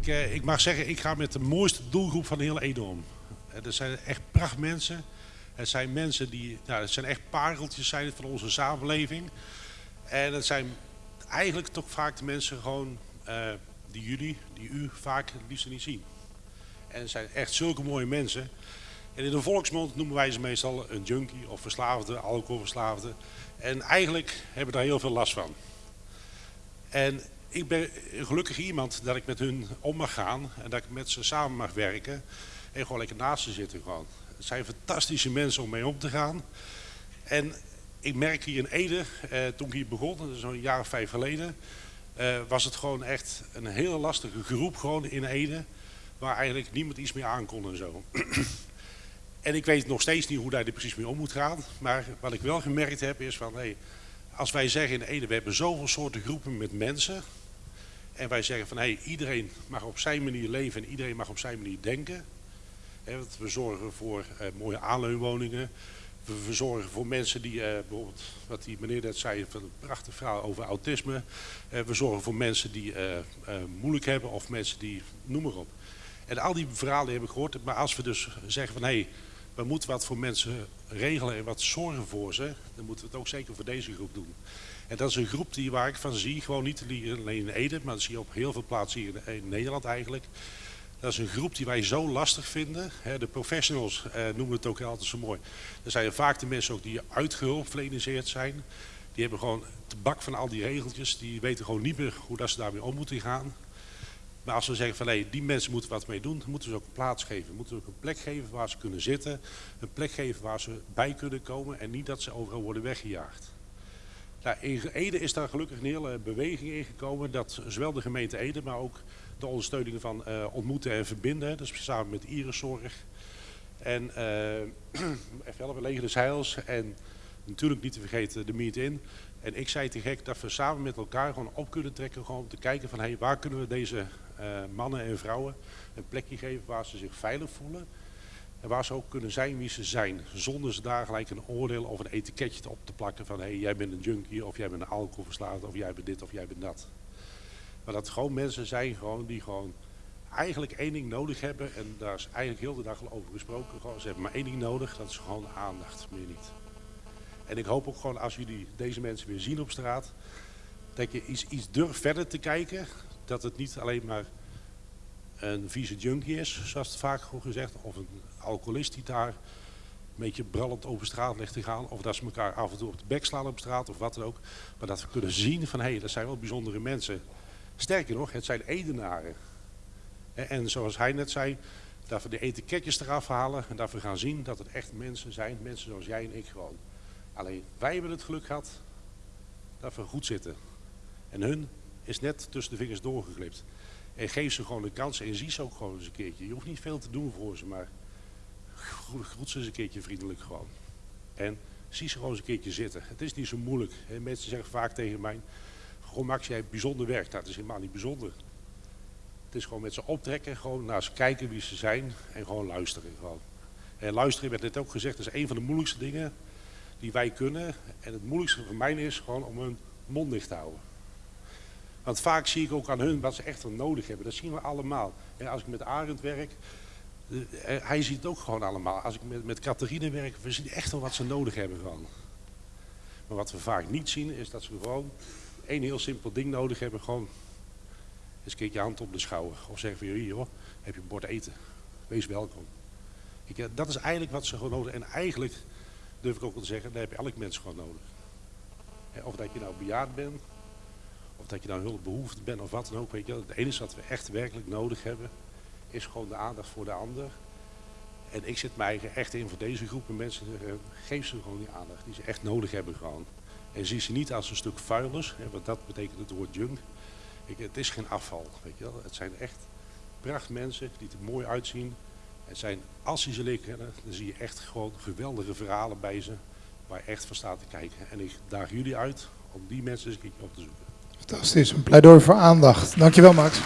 ik, uh, ik mag zeggen, ik ga met de mooiste doelgroep van heel Ede om. Uh, er zijn echt prachtmensen. Het zijn mensen die, nou, het zijn echt pareltjes zijn van onze samenleving. En het zijn eigenlijk toch vaak de mensen gewoon uh, die jullie, die u vaak het liefst niet zien. En het zijn echt zulke mooie mensen. En in de volksmond noemen wij ze meestal een junkie of verslaafde, alcoholverslaafde. En eigenlijk hebben we daar heel veel last van. En ik ben gelukkig iemand dat ik met hun om mag gaan en dat ik met ze samen mag werken en gewoon lekker naast ze zitten gewoon. Het zijn fantastische mensen om mee om te gaan. En ik merk hier in Ede, eh, toen ik hier begon, zo'n jaar of vijf geleden, eh, was het gewoon echt een hele lastige groep gewoon in Ede, waar eigenlijk niemand iets meer aan kon en zo. en ik weet nog steeds niet hoe daar precies mee om moet gaan, maar wat ik wel gemerkt heb is van, hey, als wij zeggen in Ede, we hebben zoveel soorten groepen met mensen, en wij zeggen van hey, iedereen mag op zijn manier leven en iedereen mag op zijn manier denken. we zorgen voor uh, mooie aanleunwoningen. We, we, zorgen voor mensen die, uh, bijvoorbeeld wat die meneer net zei, van een prachtig verhaal over autisme. We zorgen voor mensen die moeilijk hebben of mensen die, noem maar op. En al die verhalen heb ik gehoord. Maar als we dus zeggen van hé, hey, we moeten wat voor mensen regelen en wat zorgen voor ze, dan moeten we het ook zeker voor deze groep doen. En dat is een groep die, waar ik van zie, gewoon niet alleen in Ede, maar dat zie je op heel veel plaatsen hier in Nederland eigenlijk. Dat is een groep die wij zo lastig vinden. De professionals eh, noemen het ook altijd zo mooi. Dat zijn vaak de mensen ook die uitgehulpverleniseerd zijn. Die hebben gewoon te bak van al die regeltjes. Die weten gewoon niet meer hoe dat ze daarmee om moeten gaan. Maar als we zeggen van hey, die mensen moeten wat mee doen, moeten we ze ook een plaats geven. Moeten we ook een plek geven waar ze kunnen zitten. Een plek geven waar ze bij kunnen komen en niet dat ze overal worden weggejaagd. Nou, in Ede is daar gelukkig een hele beweging in gekomen dat zowel de gemeente Ede, maar ook de ondersteuning van uh, ontmoeten en verbinden, dus samen met Iriszorg en uh, even Leger des Heils en natuurlijk niet te vergeten de Meet In. En ik zei te gek dat we samen met elkaar gewoon op kunnen trekken gewoon om te kijken van hey, waar kunnen we deze uh, mannen en vrouwen een plekje geven waar ze zich veilig voelen. En waar ze ook kunnen zijn wie ze zijn. Zonder ze daar gelijk een oordeel of een etiketje op te plakken van hé, hey, jij bent een junkie of jij bent een alcoholverslaafde of jij bent dit of jij bent dat. Maar dat gewoon mensen zijn gewoon die gewoon eigenlijk één ding nodig hebben. En daar is eigenlijk heel de dag over gesproken. Gewoon, ze hebben maar één ding nodig, dat is gewoon aandacht, meer niet. En ik hoop ook gewoon als jullie deze mensen weer zien op straat, dat je iets, iets durft verder te kijken. Dat het niet alleen maar een vieze junkie is, zoals het vaak gezegd, of een alcoholist die daar een beetje brallend over straat ligt te gaan, of dat ze elkaar af en toe op de bek slaan op straat of wat dan ook. Maar dat we kunnen zien van hé, hey, dat zijn wel bijzondere mensen. Sterker nog, het zijn edenaren. En zoals hij net zei, dat we de etiketjes eraf halen en dat we gaan zien dat het echt mensen zijn, mensen zoals jij en ik gewoon. Alleen wij hebben het geluk gehad dat we goed zitten. En hun is net tussen de vingers doorgeglipt. En geef ze gewoon de kans en zie ze ook gewoon eens een keertje. Je hoeft niet veel te doen voor ze, maar groet ze eens een keertje vriendelijk gewoon. En zie ze gewoon eens een keertje zitten. Het is niet zo moeilijk. Mensen zeggen vaak tegen mij, gewoon Max, jij hebt bijzonder werk. Dat is helemaal niet bijzonder. Het is gewoon met ze optrekken, gewoon naar ze kijken wie ze zijn en gewoon luisteren. Gewoon. En luisteren werd net ook gezegd, dat is een van de moeilijkste dingen die wij kunnen. En het moeilijkste voor mij is gewoon om hun mond dicht te houden. Want vaak zie ik ook aan hun wat ze echt nodig hebben. Dat zien we allemaal. En als ik met Arend werk, eh, eh, hij ziet het ook gewoon allemaal. Als ik met, met werk, we zien echt wel wat ze nodig hebben gewoon. Maar wat we vaak niet zien, is dat ze gewoon één heel simpel ding nodig hebben. Gewoon eens een keertje hand op de schouder. Of zeggen van hier hoor, heb je een bord eten. Wees welkom. Ik, eh, dat is eigenlijk wat ze gewoon nodig hebben. En eigenlijk durf ik ook wel te zeggen, daar heb je elk mens gewoon nodig. Of dat je nou bejaard bent, of dat je nou hulpbehoefte bent of wat dan ook. Weet je, het enige wat we echt werkelijk nodig hebben, is gewoon de aandacht voor de ander. En ik zit mij echt in voor deze groepen mensen. Eh, geef ze gewoon die aandacht die ze echt nodig hebben gewoon. En zie ze niet als een stuk vuilnis, hè, want dat betekent het woord junk. Ik, het is geen afval, weet je wel. Het zijn echt prachtmensen die er mooi uitzien. Het zijn, als ze leert kennen, dan zie je echt gewoon geweldige verhalen bij ze. Waar echt van staat te kijken. En ik daag jullie uit om die mensen eens een keertje op te zoeken. Fantastisch, een pleidooi voor aandacht. Dankjewel Max.